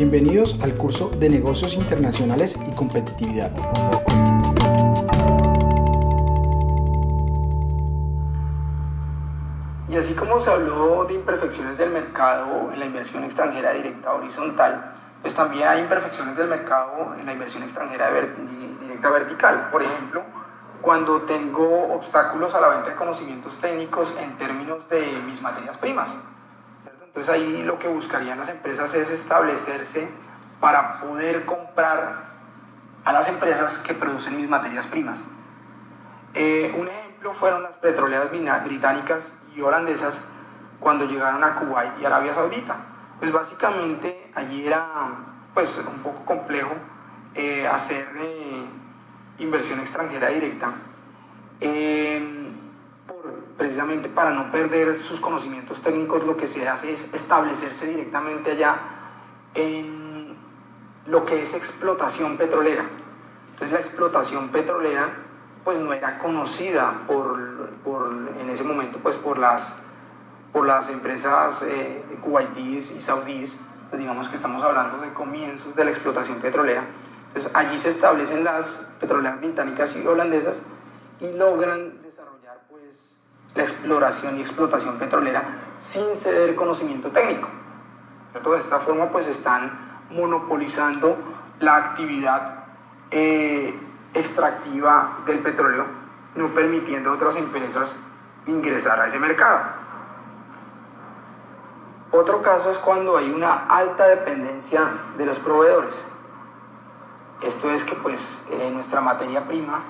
Bienvenidos al curso de Negocios Internacionales y Competitividad. Y así como se habló de imperfecciones del mercado en la inversión extranjera directa horizontal, pues también hay imperfecciones del mercado en la inversión extranjera directa vertical. Por ejemplo, cuando tengo obstáculos a la venta de conocimientos técnicos en términos de mis materias primas. Entonces ahí lo que buscarían las empresas es establecerse para poder comprar a las empresas que producen mis materias primas. Eh, un ejemplo fueron las petroleras británicas y holandesas cuando llegaron a Kuwait y Arabia Saudita. Pues básicamente allí era pues, un poco complejo eh, hacer eh, inversión extranjera directa precisamente para no perder sus conocimientos técnicos, lo que se hace es establecerse directamente allá en lo que es explotación petrolera. Entonces la explotación petrolera pues no era conocida por, en ese momento pues por las, por las empresas eh, kuwaitíes y saudíes, pues, digamos que estamos hablando de comienzos de la explotación petrolera. Entonces allí se establecen las petroleras británicas y holandesas y logran la exploración y explotación petrolera sin ceder conocimiento técnico. De esta forma pues están monopolizando la actividad eh, extractiva del petróleo, no permitiendo a otras empresas ingresar a ese mercado. Otro caso es cuando hay una alta dependencia de los proveedores. Esto es que pues eh, nuestra materia prima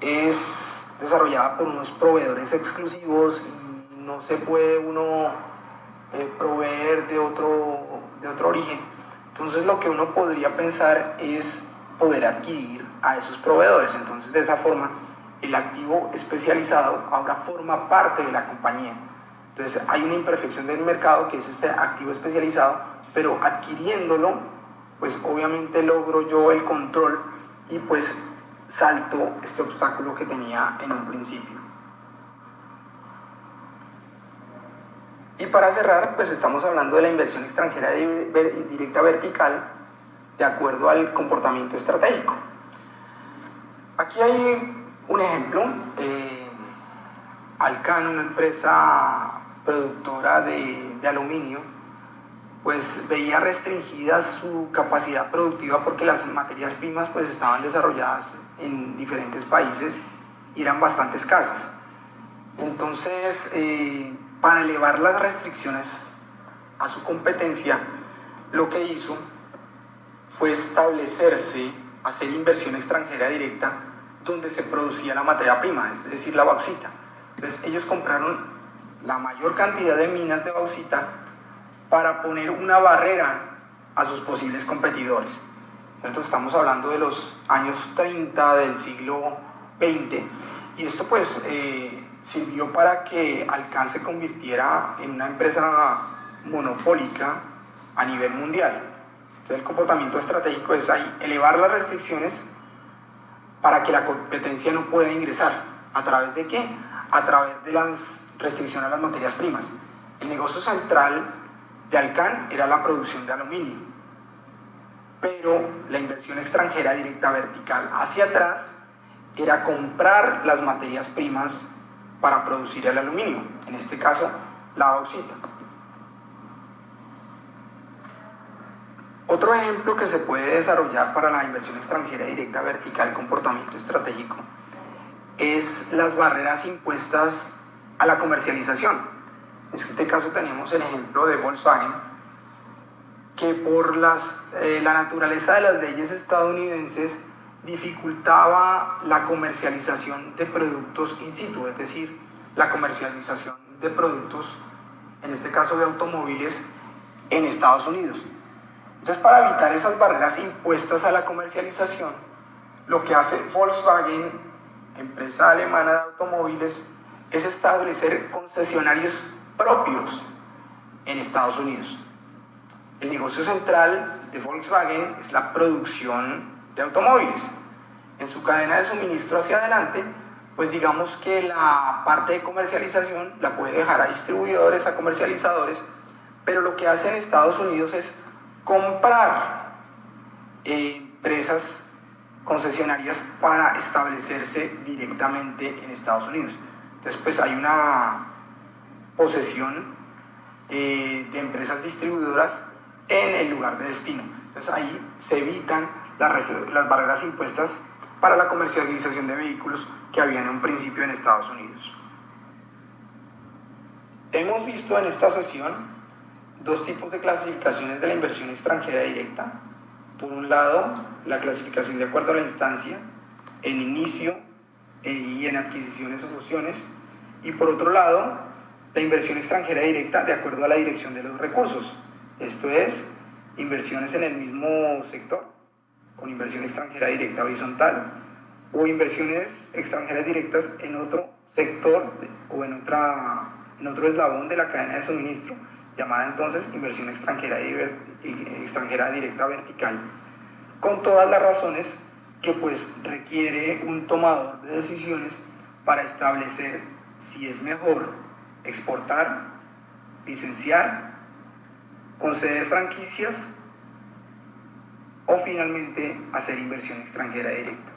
es desarrollada por unos proveedores exclusivos y no se puede uno eh, proveer de otro, de otro origen. Entonces lo que uno podría pensar es poder adquirir a esos proveedores. Entonces de esa forma el activo especializado ahora forma parte de la compañía. Entonces hay una imperfección del mercado que es ese activo especializado, pero adquiriéndolo, pues obviamente logro yo el control y pues salto este obstáculo que tenía en un principio. Y para cerrar, pues estamos hablando de la inversión extranjera directa vertical de acuerdo al comportamiento estratégico. Aquí hay un ejemplo. Eh, Alcan, una empresa productora de aluminio, pues veía restringida su capacidad productiva porque las materias primas pues estaban desarrolladas en diferentes países y eran bastante escasas. Entonces, eh, para elevar las restricciones a su competencia, lo que hizo fue establecerse, hacer inversión extranjera directa donde se producía la materia prima, es decir, la bauxita. Entonces, ellos compraron la mayor cantidad de minas de bauxita para poner una barrera a sus posibles competidores. Estamos hablando de los años 30 del siglo XX y esto pues eh, sirvió para que Alcan se convirtiera en una empresa monopólica a nivel mundial. Entonces el comportamiento estratégico es ahí, elevar las restricciones para que la competencia no pueda ingresar. ¿A través de qué? A través de las restricciones a las materias primas. El negocio central de Alcan era la producción de aluminio, pero la inversión extranjera directa vertical hacia atrás era comprar las materias primas para producir el aluminio, en este caso la bauxita. Otro ejemplo que se puede desarrollar para la inversión extranjera directa vertical comportamiento estratégico es las barreras impuestas a la comercialización. En este caso tenemos el ejemplo de Volkswagen, que por las, eh, la naturaleza de las leyes estadounidenses dificultaba la comercialización de productos in situ, es decir, la comercialización de productos, en este caso de automóviles, en Estados Unidos. Entonces, para evitar esas barreras impuestas a la comercialización, lo que hace Volkswagen, empresa alemana de automóviles, es establecer concesionarios propios en Estados Unidos. El negocio central de Volkswagen es la producción de automóviles. En su cadena de suministro hacia adelante, pues digamos que la parte de comercialización la puede dejar a distribuidores, a comercializadores, pero lo que hace en Estados Unidos es comprar eh, empresas concesionarias para establecerse directamente en Estados Unidos. Entonces, pues hay una posesión eh, de empresas distribuidoras en el lugar de destino. Entonces ahí se evitan las, las barreras impuestas para la comercialización de vehículos que habían en un principio en Estados Unidos. Hemos visto en esta sesión dos tipos de clasificaciones de la inversión extranjera directa. Por un lado, la clasificación de acuerdo a la instancia, en inicio eh, y en adquisiciones o fusiones. Y por otro lado, la inversión extranjera directa de acuerdo a la dirección de los recursos. Esto es, inversiones en el mismo sector, con inversión extranjera directa horizontal, o inversiones extranjeras directas en otro sector o en otra en otro eslabón de la cadena de suministro, llamada entonces inversión extranjera, extranjera directa vertical, con todas las razones que pues requiere un tomador de decisiones para establecer si es mejor exportar, licenciar, conceder franquicias o finalmente hacer inversión extranjera directa.